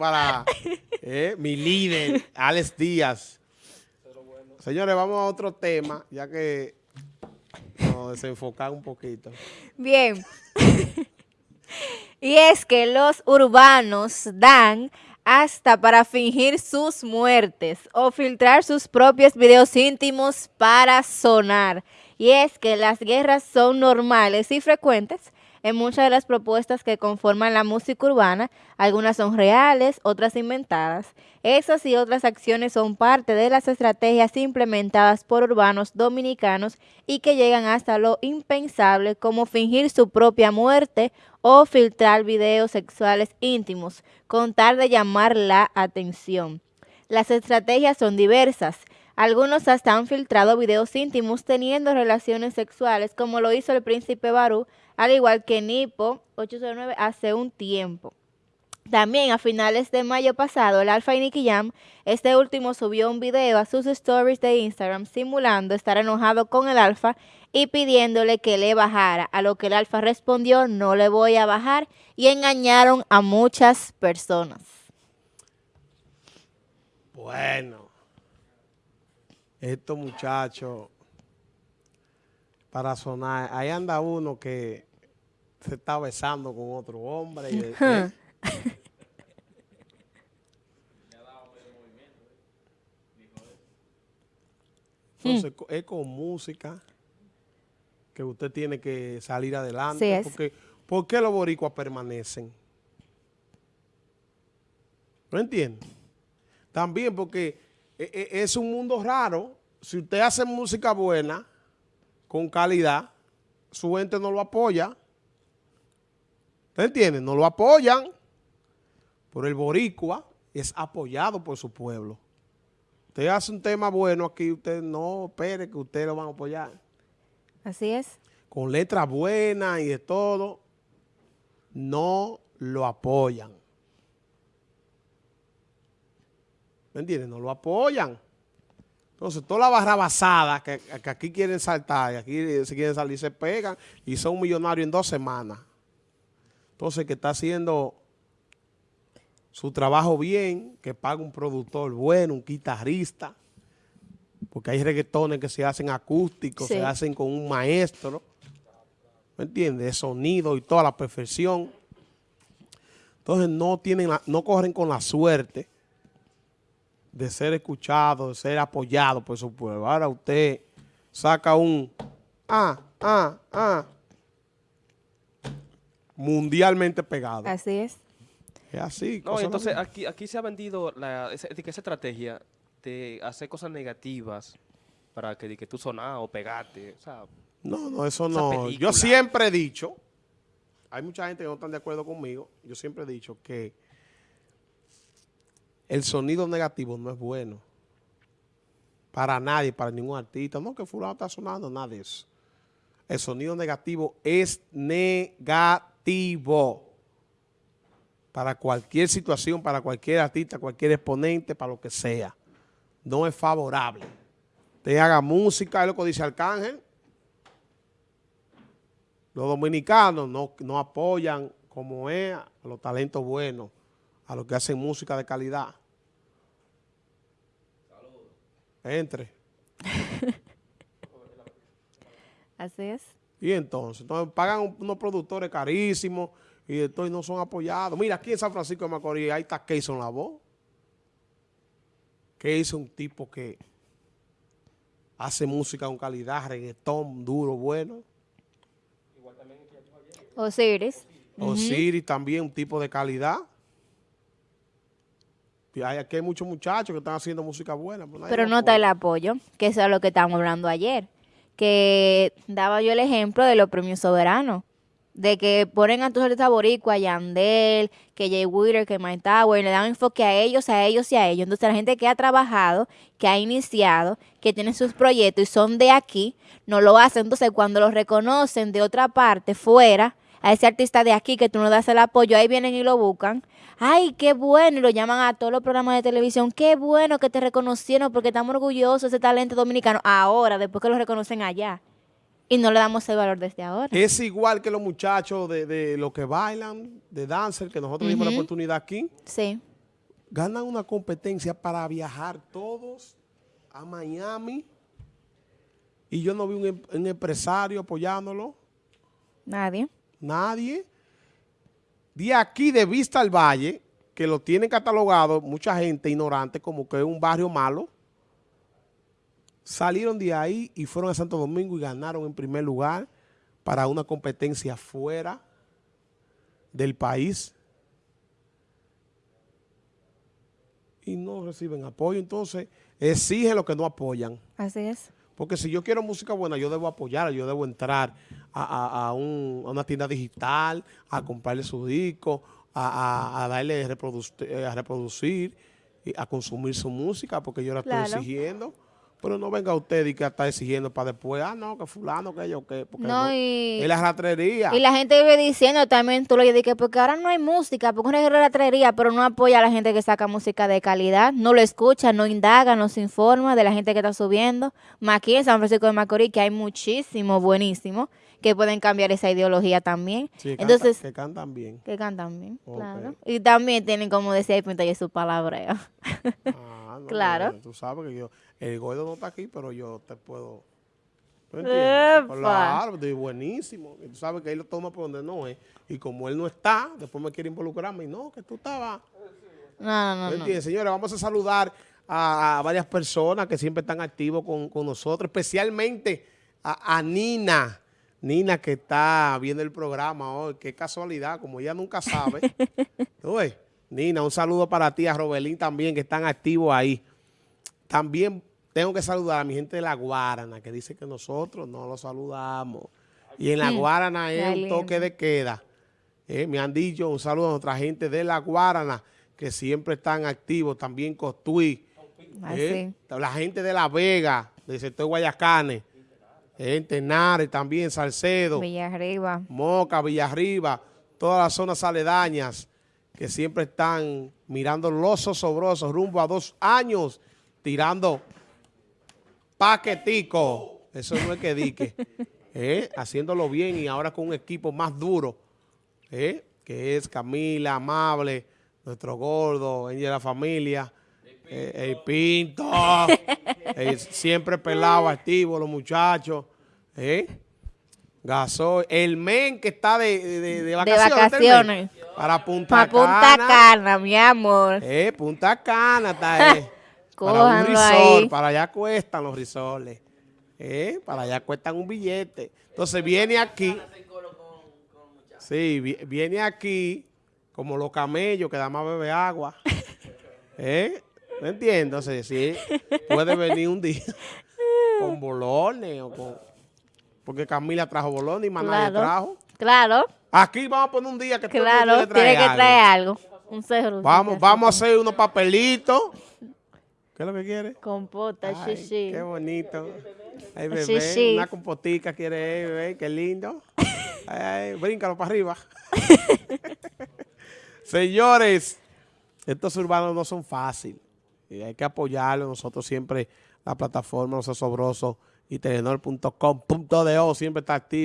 para eh, mi líder, Alex Díaz. Señores, vamos a otro tema, ya que nos desenfocar un poquito. Bien. y es que los urbanos dan hasta para fingir sus muertes o filtrar sus propios videos íntimos para sonar. Y es que las guerras son normales y frecuentes en muchas de las propuestas que conforman la música urbana, algunas son reales, otras inventadas. Esas y otras acciones son parte de las estrategias implementadas por urbanos dominicanos y que llegan hasta lo impensable como fingir su propia muerte o filtrar videos sexuales íntimos, con tal de llamar la atención. Las estrategias son diversas. Algunos hasta han filtrado videos íntimos teniendo relaciones sexuales, como lo hizo el príncipe Barú, al igual que Nipo 809 hace un tiempo. También a finales de mayo pasado, el Alfa y Nicky Jam, este último subió un video a sus stories de Instagram simulando estar enojado con el Alfa y pidiéndole que le bajara, a lo que el Alfa respondió, no le voy a bajar, y engañaron a muchas personas. Bueno, estos muchachos, para sonar, ahí anda uno que se está besando con otro hombre. Y, Entonces, es con música que usted tiene que salir adelante. Porque, ¿Por qué los boricuas permanecen? ¿No entiende? También porque es un mundo raro. Si usted hace música buena, con calidad, su gente no lo apoya. ¿Usted entiende? No lo apoyan. Por el boricua es apoyado por su pueblo. Usted hace un tema bueno aquí, usted no espere que usted lo van a apoyar. Así es. Con letras buenas y de todo, no lo apoyan. ¿Me entiendes? No lo apoyan. Entonces, toda la barra basada que, que aquí quieren saltar y aquí se quieren salir, se pegan y son millonarios en dos semanas. Entonces, que está haciendo su trabajo bien, que paga un productor bueno, un guitarrista, porque hay reggaetones que se hacen acústicos, se hacen con un maestro, ¿me entiendes? De sonido y toda la perfección. Entonces, no, tienen no corren con la suerte de ser escuchado, de ser apoyado por su pueblo. Ahora usted saca un ah, ah, ah, mundialmente pegado. Así es. Es así. No, entonces aquí, aquí se ha vendido la, esa, estrategia de hacer cosas negativas para que, que tú sonas o pegarte. no, no, eso no. Yo siempre he dicho, hay mucha gente que no están de acuerdo conmigo, yo siempre he dicho que el sonido negativo no es bueno. Para nadie, para ningún artista. No, que fulano está sonando, nada de eso. El sonido negativo es negativo. Para cualquier situación, para cualquier artista, cualquier exponente, para lo que sea. No es favorable. Te haga música, es lo que dice Arcángel. Los dominicanos no, no apoyan como es a los talentos buenos, a los que hacen música de calidad. Entre. Así es. Y entonces, entonces pagan unos productores carísimos y entonces no son apoyados. Mira, aquí en San Francisco de Macorís, ahí está Keyson La Voz. Que es un tipo que hace música con calidad, reggaetón duro, bueno. Igual también Osiris. Osiris también, un tipo de calidad. Hay, aquí hay muchos muchachos que están haciendo música buena. Pero, pero no está el apoyo, que eso es lo que estábamos hablando ayer. Que daba yo el ejemplo de los premios soberanos. De que ponen a todos los boricua, a Yandel, que Jay Wheeler, que Mike Tower, le dan enfoque a ellos, a ellos y a ellos. Entonces la gente que ha trabajado, que ha iniciado, que tiene sus proyectos y son de aquí, no lo hacen. Entonces cuando los reconocen de otra parte, fuera, a ese artista de aquí que tú no das el apoyo, ahí vienen y lo buscan. Ay, qué bueno, y lo llaman a todos los programas de televisión. Qué bueno que te reconocieron porque estamos orgullosos de ese talento dominicano. Ahora, después que lo reconocen allá. Y no le damos el valor desde ahora. Es igual que los muchachos de, de los que bailan, de dancer, que nosotros dimos la oportunidad aquí. Sí. ganan una competencia para viajar todos a Miami y yo no vi un, em- un empresario apoyándolo, Nadie. Nadie. De aquí de Vista al Valle, que lo tienen catalogado mucha gente ignorante como que es un barrio malo, salieron de ahí y fueron a Santo Domingo y ganaron en primer lugar para una competencia fuera del país y no reciben apoyo. Entonces, exigen lo que no apoyan. Así es. Porque si yo quiero música buena, yo debo apoyarla, yo debo entrar a, a- a un- a una tienda digital, a comprarle su disco, a, darle reproduc- eh, a reproducir, a consumir su música, porque yo la Claro. estoy exigiendo. Pero no venga usted y que está exigiendo para después, ah, no, que fulano, que yo, que... Porque No, y- Es la ratrería. Y la gente vive diciendo también, tú lo dices, que porque ahora no hay música, porque una ratrería, pero no apoya a la gente que saca música de calidad, no lo escucha, no indaga, no se informa de la gente que está subiendo. Más aquí en San Francisco de Macorís, que hay muchísimo buenísimo, que pueden cambiar esa ideología también. Sí, canta- Entonces, que cantan bien. que cantan bien, claro. Y también tienen, como decía el Pinta, y su palabreo. Ah, no, Claro. Tú sabes que yo, el gordo no está aquí, pero yo te puedo. Claro, buenísimo. Y tú sabes que él lo toma por donde no es. Y como él no está, después me quiere involucrarme. Y no, que tú estabas. No, no, no. Señores, vamos a saludar a, a varias personas que siempre están activos con, con nosotros, especialmente a, a Nina. Nina que está viendo el programa hoy. Qué casualidad, como ella nunca sabe. ¿Tú ves? Nina, un saludo para ti, a Robelín también, que están activos ahí. También tengo que saludar a mi gente de La Guarana, que dice que nosotros no los saludamos. Y en La Guarana es un toque de queda. Eh, me han dicho un saludo a nuestra gente de La Guarana, que siempre están activos. También Costuí. Así. eh, La gente de La Vega, del sector Guayacanes. Eh, Tenares también, Salcedo. Villa arriba. Moca, Villarriba, todas las zonas aledañas que siempre están mirando los osobrosos rumbo a dos años tirando paquetico. Eso no es que dique. ¿eh? Haciéndolo bien y ahora con un equipo más duro, ¿eh? que es Camila, Amable, nuestro gordo, Angel de la familia, eh, el Pinto, eh, siempre pelado, activo, los muchachos. ¿eh? Gasoil, el men que está de, de, de vacaciones. ¿está el men? vacaciones. Para Punta Punta Cana. Cana, mi amor. Eh, Punta Cana está eh. Para un resort, ahí. para allá cuestan los risoles. Eh, para allá cuestan un billete. Entonces viene aquí. Sí, vi- viene aquí como los camellos que da más bebe agua. ¿Eh? ¿Me entiendes? Entonces, sí, puede venir un día con bolones o con... Porque Camila trajo bolones y Maná Claro. trajo. Claro, Aquí vamos a poner un día que todo el mundo claro. le trae Tiene que traer algo. Un cerro. Vamos, vamos a hacer unos papelitos. ¿Qué es lo que quiere? Compota, Ay, shishi. Qué bonito. Ay, bebé, Sí, sí. una compotica quiere, bebé, qué lindo. Ay, ay, bríncalo para arriba. Señores, estos urbanos no son fáciles. Y hay que apoyarlos. Nosotros siempre, la plataforma Los Asobrosos y Telenor.com.do siempre está activo.